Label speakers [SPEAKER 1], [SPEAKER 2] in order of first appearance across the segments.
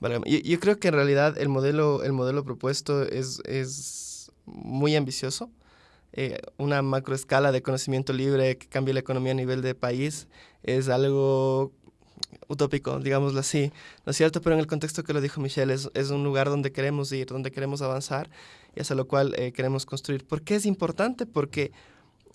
[SPEAKER 1] Vale, yo, yo, creo que en realidad el modelo, el modelo propuesto es, es muy ambicioso. Eh, una macroescala de conocimiento libre que cambie la economía a nivel de país es algo utópico, digámoslo así, ¿no es cierto? Pero en el contexto que lo dijo Michelle, es, es un lugar donde queremos ir, donde queremos avanzar y hacia lo cual eh, queremos construir. ¿Por qué es importante? Porque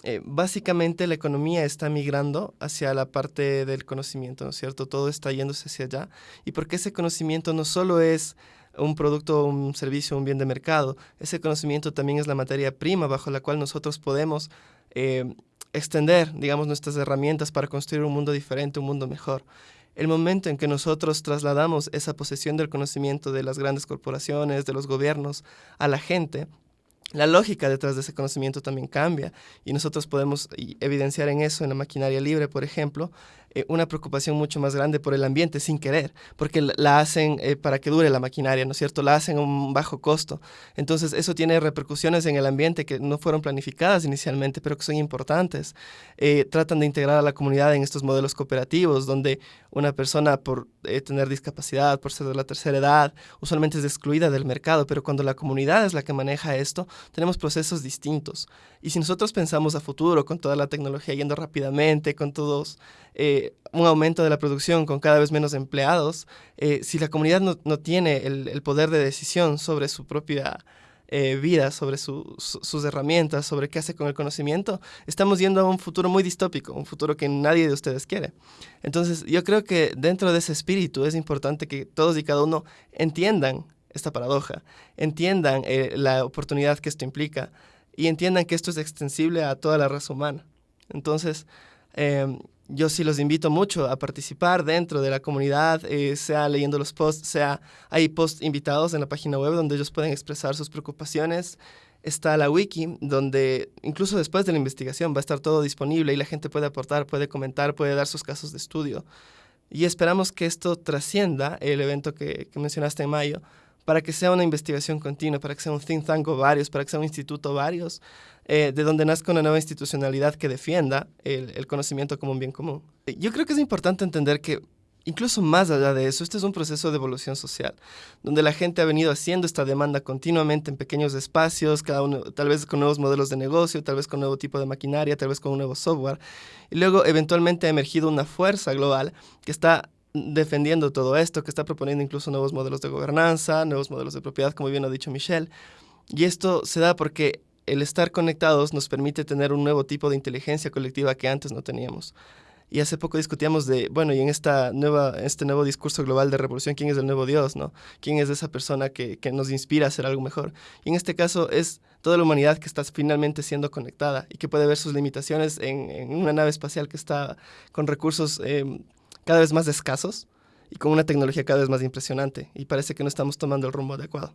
[SPEAKER 1] eh, básicamente la economía está migrando hacia la parte del conocimiento, ¿no es cierto? Todo está yéndose hacia allá. Y porque ese conocimiento no solo es un producto, un servicio, un bien de mercado, ese conocimiento también es la materia prima bajo la cual nosotros podemos eh, extender, digamos, nuestras herramientas para construir un mundo diferente, un mundo mejor. El momento en que nosotros trasladamos esa posesión del conocimiento de las grandes corporaciones, de los gobiernos, a la gente, la lógica detrás de ese conocimiento también cambia y nosotros podemos evidenciar en eso, en la maquinaria libre, por ejemplo, eh, una preocupación mucho más grande por el ambiente sin querer, porque la hacen eh, para que dure la maquinaria, ¿no es cierto? La hacen a un bajo costo. Entonces, eso tiene repercusiones en el ambiente que no fueron planificadas inicialmente, pero que son importantes. Eh, tratan de integrar a la comunidad en estos modelos cooperativos, donde una persona por tener discapacidad, por ser de la tercera edad, usualmente es excluida del mercado, pero cuando la comunidad es la que maneja esto, tenemos procesos distintos. Y si nosotros pensamos a futuro, con toda la tecnología yendo rápidamente, con todos eh, un aumento de la producción, con cada vez menos empleados, eh, si la comunidad no, no tiene el, poder de decisión sobre su propia eh, vida, sobre su, su, sus herramientas, sobre qué hace con el conocimiento, estamos yendo a un futuro muy distópico, un futuro que nadie de ustedes quiere. Entonces, yo creo que dentro de ese espíritu es importante que todos y cada uno entiendan esta paradoja, entiendan eh, la oportunidad que esto implica y entiendan que esto es extensible a toda la raza humana. Entonces, eh, yo sí los invito mucho a participar dentro de la comunidad, eh, sea leyendo los posts, sea hay posts invitados en la página web donde ellos pueden expresar sus preocupaciones. Está la wiki, donde incluso después de la investigación va a estar todo disponible y la gente puede aportar, puede comentar, puede dar sus casos de estudio. Y esperamos que esto trascienda el evento que, que mencionaste en mayo, para que sea una investigación continua, para que sea un think tank o varios, para que sea un instituto varios, eh, de donde nazca una nueva institucionalidad que defienda el, el, conocimiento como un bien común. Yo creo que es importante entender que incluso más allá de eso, este es un proceso de evolución social, donde la gente ha venido haciendo esta demanda continuamente en pequeños espacios, cada uno tal vez con nuevos modelos de negocio, tal vez con nuevo tipo de maquinaria, tal vez con un nuevo software, y luego eventualmente ha emergido una fuerza global que está defendiendo todo esto, que está proponiendo incluso nuevos modelos de gobernanza, nuevos modelos de propiedad, como bien ha dicho Michelle. Y esto se da porque el estar conectados nos permite tener un nuevo tipo de inteligencia colectiva que antes no teníamos. Y hace poco discutíamos de, bueno, y en esta nueva, este nuevo discurso global de revolución, ¿quién es el nuevo Dios? ¿no? ¿Quién es esa persona que, que nos inspira a hacer algo mejor? Y en este caso es toda la humanidad que está finalmente siendo conectada y que puede ver sus limitaciones en, una nave espacial que está con recursos eh, cada vez más escasos y con una tecnología cada vez más impresionante y parece que no estamos tomando el rumbo adecuado.